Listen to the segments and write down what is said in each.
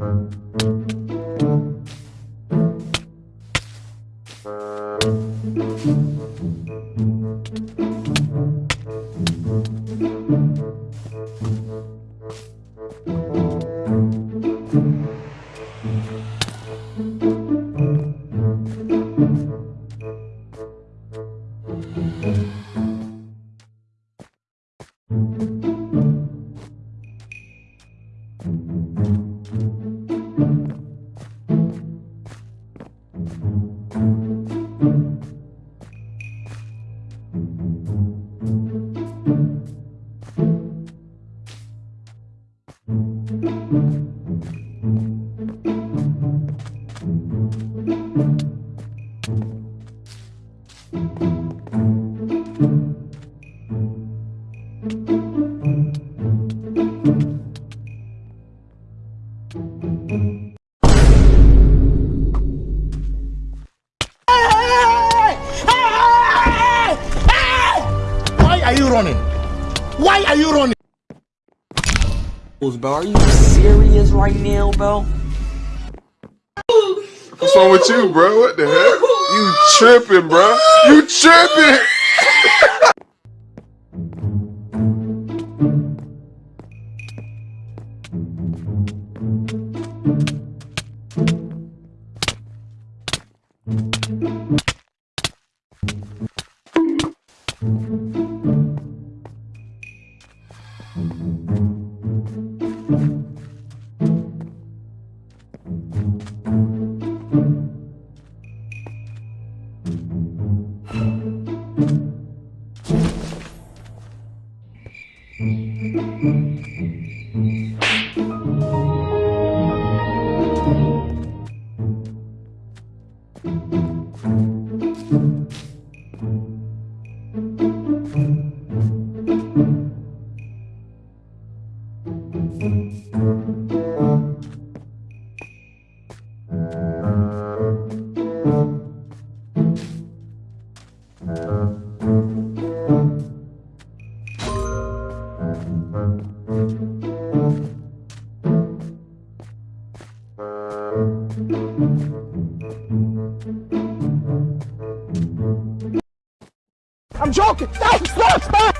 Thank you. Why are you running? Why are you running? Bro, are you serious right now, bro? What's wrong with you, bro? What the heck? You tripping, bro? You tripping? I'm joking. Stop! Stop! Stop!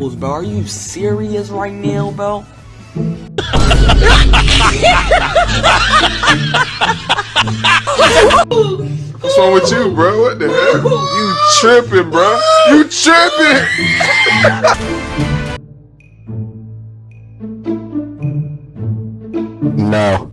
Bro. Are you serious right now, bro? What's wrong with you, bro? What the hell? You tripping, bro? You tripping? No.